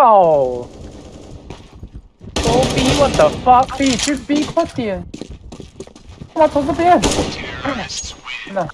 Oh! Go B, what the fuck? B, shoot B, pussy! Come on, close the! Terrorists win! No.